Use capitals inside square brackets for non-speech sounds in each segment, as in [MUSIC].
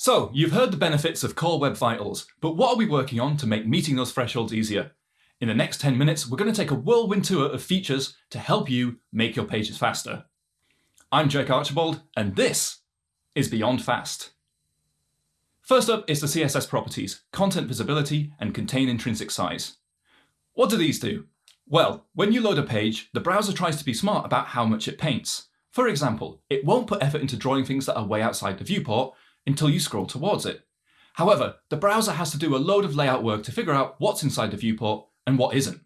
So, you've heard the benefits of Core Web Vitals, but what are we working on to make meeting those thresholds easier? In the next 10 minutes, we're going to take a whirlwind tour of features to help you make your pages faster. I'm Jake Archibald, and this is Beyond Fast. First up is the CSS properties, content visibility, and contain intrinsic size. What do these do? Well, when you load a page, the browser tries to be smart about how much it paints. For example, it won't put effort into drawing things that are way outside the viewport, until you scroll towards it. However, the browser has to do a load of layout work to figure out what's inside the viewport and what isn't.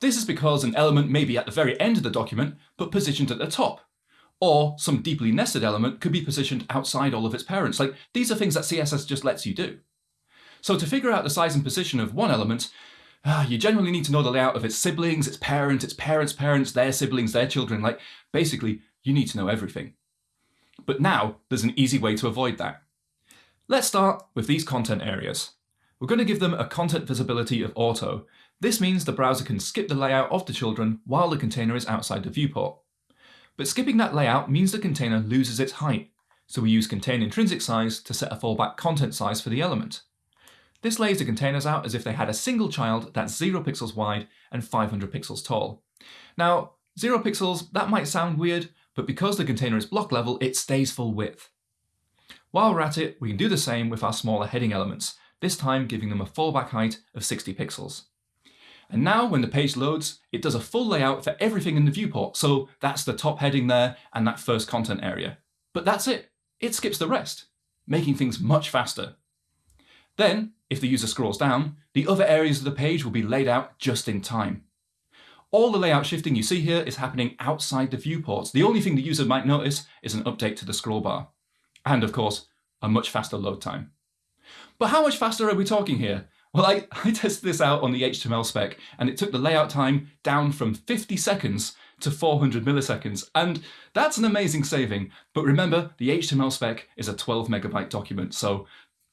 This is because an element may be at the very end of the document, but positioned at the top. Or some deeply nested element could be positioned outside all of its parents. Like these are things that CSS just lets you do. So to figure out the size and position of one element, uh, you generally need to know the layout of its siblings, its parents, its parents' parents, their siblings, their children. Like basically, you need to know everything. But now there's an easy way to avoid that. Let's start with these content areas. We're going to give them a content visibility of auto. This means the browser can skip the layout of the children while the container is outside the viewport. But skipping that layout means the container loses its height, so we use contain intrinsic size to set a fallback content size for the element. This lays the containers out as if they had a single child that's 0 pixels wide and 500 pixels tall. Now, 0 pixels, that might sound weird, but because the container is block level, it stays full width. While we're at it, we can do the same with our smaller heading elements, this time giving them a fallback height of 60 pixels. And now when the page loads, it does a full layout for everything in the viewport. So that's the top heading there and that first content area. But that's it. It skips the rest, making things much faster. Then, if the user scrolls down, the other areas of the page will be laid out just in time. All the layout shifting you see here is happening outside the viewports. The only thing the user might notice is an update to the scroll bar. And of course, a much faster load time. But how much faster are we talking here? Well, I, [LAUGHS] I tested this out on the HTML spec, and it took the layout time down from 50 seconds to 400 milliseconds. And that's an amazing saving. But remember, the HTML spec is a 12 megabyte document, so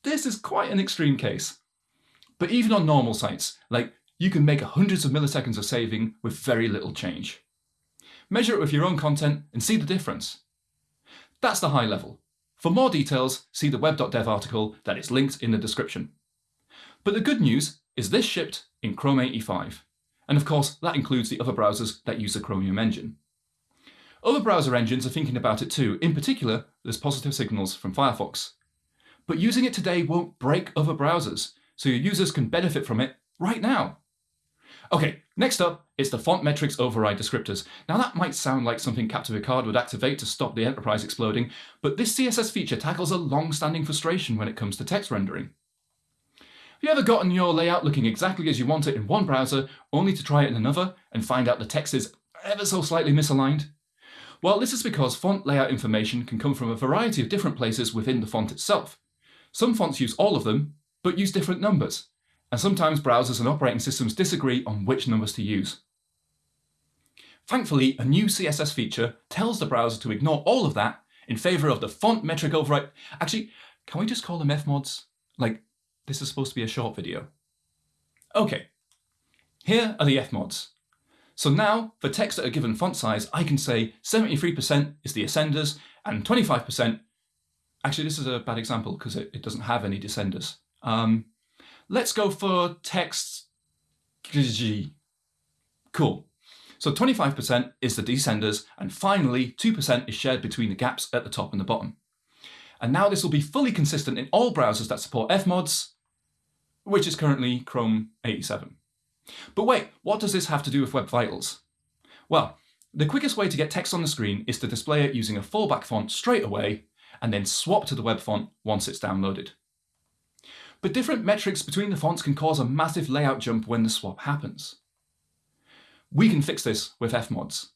this is quite an extreme case. But even on normal sites, like you can make hundreds of milliseconds of saving with very little change. Measure it with your own content and see the difference. That's the high level. For more details, see the web.dev article that is linked in the description. But the good news is this shipped in Chrome 85. And of course, that includes the other browsers that use the Chromium engine. Other browser engines are thinking about it too. In particular, there's positive signals from Firefox. But using it today won't break other browsers, so your users can benefit from it right now. Okay, next up is the font metrics override descriptors. Now that might sound like something Captain Picard would activate to stop the Enterprise exploding, but this CSS feature tackles a long-standing frustration when it comes to text rendering. Have you ever gotten your layout looking exactly as you want it in one browser, only to try it in another and find out the text is ever so slightly misaligned? Well, this is because font layout information can come from a variety of different places within the font itself. Some fonts use all of them, but use different numbers and sometimes browsers and operating systems disagree on which numbers to use. Thankfully, a new CSS feature tells the browser to ignore all of that in favour of the font metric override. Actually, can we just call them fmods? Like, this is supposed to be a short video. Okay, here are the fmods. So now, for text at a given font size, I can say 73% is the ascenders and 25%. Actually, this is a bad example because it, it doesn't have any descenders. Um, Let's go for text. Cool. So 25% is the descenders, and finally 2% is shared between the gaps at the top and the bottom. And now this will be fully consistent in all browsers that support fmods, which is currently Chrome 87. But wait, what does this have to do with Web Vitals? Well, the quickest way to get text on the screen is to display it using a fallback font straight away, and then swap to the web font once it's downloaded. But different metrics between the fonts can cause a massive layout jump when the swap happens. We can fix this with fmods.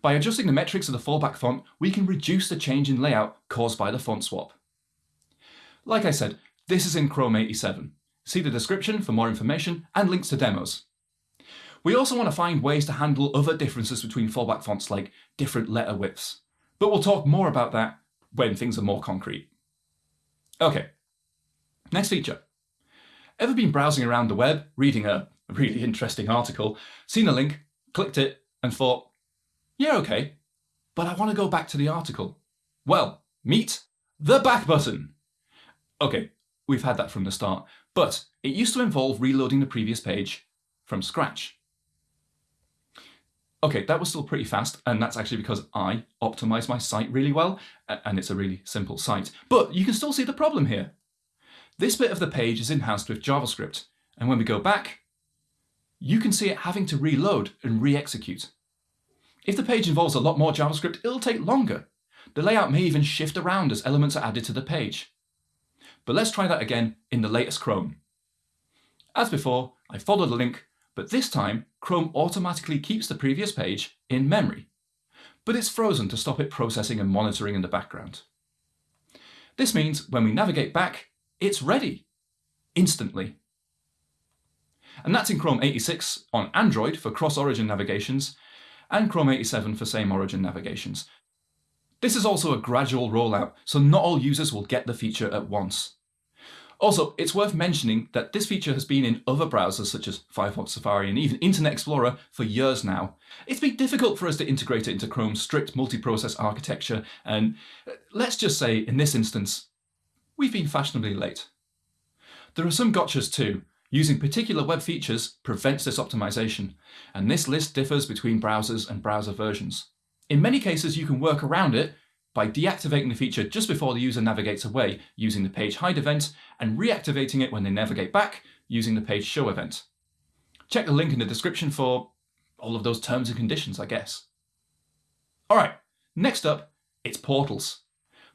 By adjusting the metrics of the fallback font, we can reduce the change in layout caused by the font swap. Like I said, this is in Chrome 87. See the description for more information and links to demos. We also want to find ways to handle other differences between fallback fonts like different letter widths. But we'll talk more about that when things are more concrete. Okay, Next feature. Ever been browsing around the web, reading a really [LAUGHS] interesting article, seen a link, clicked it, and thought, yeah, okay, but I want to go back to the article. Well, meet the back button. Okay, we've had that from the start, but it used to involve reloading the previous page from scratch. Okay, that was still pretty fast, and that's actually because I optimized my site really well, and it's a really simple site. But you can still see the problem here. This bit of the page is enhanced with JavaScript, and when we go back, you can see it having to reload and re-execute. If the page involves a lot more JavaScript, it'll take longer. The layout may even shift around as elements are added to the page. But let's try that again in the latest Chrome. As before, I follow the link but this time Chrome automatically keeps the previous page in memory, but it's frozen to stop it processing and monitoring in the background. This means when we navigate back, it's ready, instantly. And that's in Chrome 86 on Android for cross-origin navigations, and Chrome 87 for same origin navigations. This is also a gradual rollout, so not all users will get the feature at once. Also, it's worth mentioning that this feature has been in other browsers such as Firefox, Safari and even Internet Explorer for years now. It's been difficult for us to integrate it into Chrome's strict multi-process architecture and uh, let's just say in this instance, we've been fashionably late. There are some gotchas too. Using particular web features prevents this optimization, and this list differs between browsers and browser versions. In many cases, you can work around it by deactivating the feature just before the user navigates away using the page hide event and reactivating it when they navigate back using the page show event. Check the link in the description for all of those terms and conditions, I guess. All right, next up, it's portals.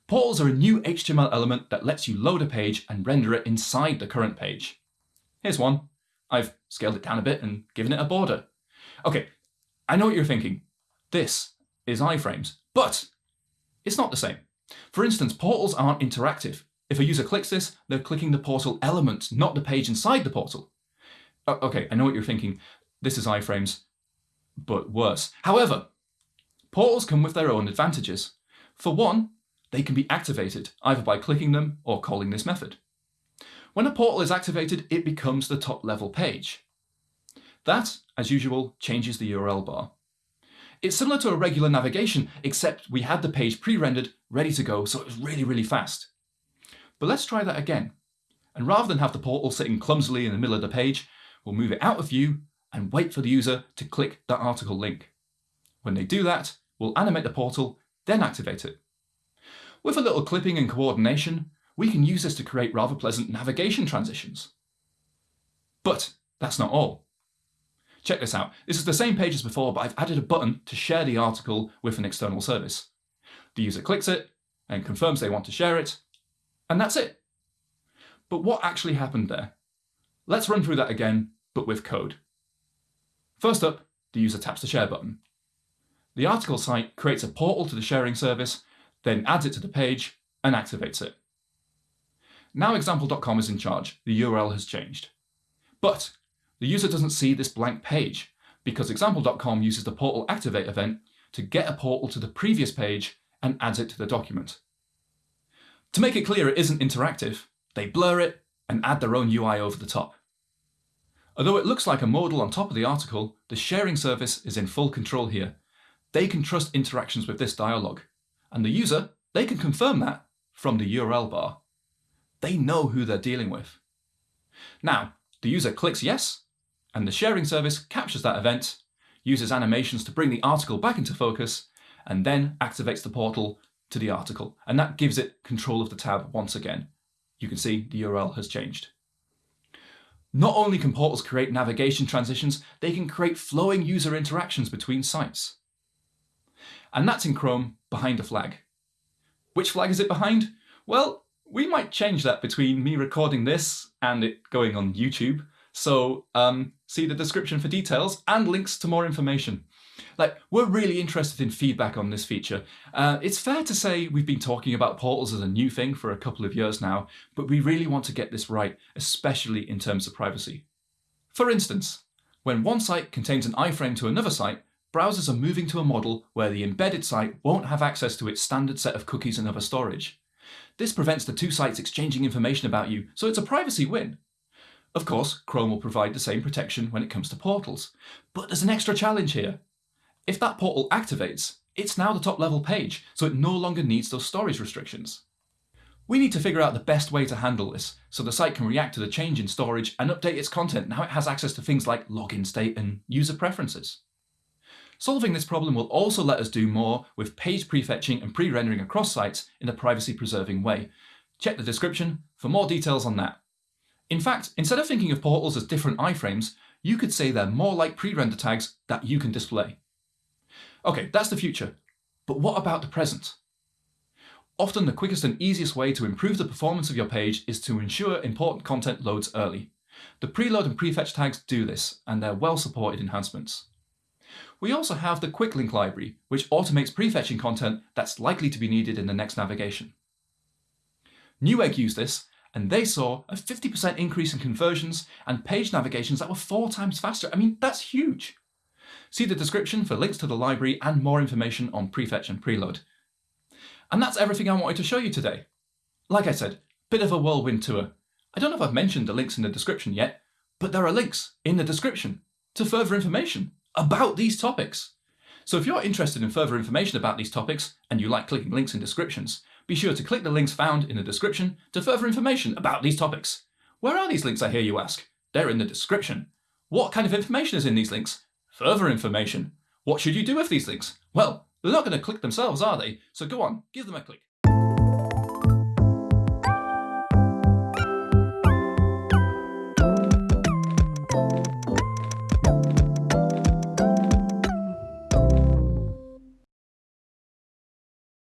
Portals are a new HTML element that lets you load a page and render it inside the current page. Here's one. I've scaled it down a bit and given it a border. Okay, I know what you're thinking. This is iframes, but it's not the same. For instance, portals aren't interactive. If a user clicks this, they're clicking the portal element, not the page inside the portal. Oh, okay, I know what you're thinking. This is iframes, but worse. However, portals come with their own advantages. For one, they can be activated, either by clicking them or calling this method. When a portal is activated, it becomes the top level page. That, as usual, changes the URL bar. It's similar to a regular navigation, except we had the page pre-rendered, ready to go, so it was really, really fast. But let's try that again. And rather than have the portal sitting clumsily in the middle of the page, we'll move it out of view and wait for the user to click that article link. When they do that, we'll animate the portal, then activate it. With a little clipping and coordination, we can use this to create rather pleasant navigation transitions. But that's not all. Check this out. This is the same page as before, but I've added a button to share the article with an external service. The user clicks it and confirms they want to share it, and that's it. But what actually happened there? Let's run through that again, but with code. First up, the user taps the share button. The article site creates a portal to the sharing service, then adds it to the page and activates it. Now example.com is in charge, the URL has changed. But the user doesn't see this blank page because example.com uses the portal activate event to get a portal to the previous page and adds it to the document. To make it clear it isn't interactive, they blur it and add their own UI over the top. Although it looks like a modal on top of the article, the sharing service is in full control here. They can trust interactions with this dialog, and the user, they can confirm that from the URL bar. They know who they're dealing with. Now, the user clicks yes, and the sharing service captures that event, uses animations to bring the article back into focus, and then activates the portal to the article. And that gives it control of the tab once again. You can see the URL has changed. Not only can portals create navigation transitions, they can create flowing user interactions between sites. And that's in Chrome behind a flag. Which flag is it behind? Well, we might change that between me recording this and it going on YouTube. So um, see the description for details and links to more information. Like, we're really interested in feedback on this feature. Uh, it's fair to say we've been talking about portals as a new thing for a couple of years now, but we really want to get this right, especially in terms of privacy. For instance, when one site contains an iframe to another site, browsers are moving to a model where the embedded site won't have access to its standard set of cookies and other storage. This prevents the two sites exchanging information about you, so it's a privacy win. Of course, Chrome will provide the same protection when it comes to portals. But there's an extra challenge here. If that portal activates, it's now the top level page, so it no longer needs those storage restrictions. We need to figure out the best way to handle this, so the site can react to the change in storage and update its content now it has access to things like login state and user preferences. Solving this problem will also let us do more with page prefetching and pre-rendering across sites in a privacy-preserving way. Check the description for more details on that. In fact, instead of thinking of portals as different iframes, you could say they're more like pre-render tags that you can display. OK, that's the future. But what about the present? Often the quickest and easiest way to improve the performance of your page is to ensure important content loads early. The preload and prefetch tags do this, and they're well-supported enhancements. We also have the quick link library, which automates prefetching content that's likely to be needed in the next navigation. Newegg used this, and they saw a 50% increase in conversions and page navigations that were four times faster. I mean, that's huge. See the description for links to the library and more information on prefetch and preload. And that's everything I wanted to show you today. Like I said, bit of a whirlwind tour. I don't know if I've mentioned the links in the description yet, but there are links in the description to further information about these topics. So if you're interested in further information about these topics and you like clicking links in descriptions, be sure to click the links found in the description to further information about these topics. Where are these links, I hear you ask? They're in the description. What kind of information is in these links? Further information. What should you do with these links? Well, they're not going to click themselves, are they? So go on, give them a click.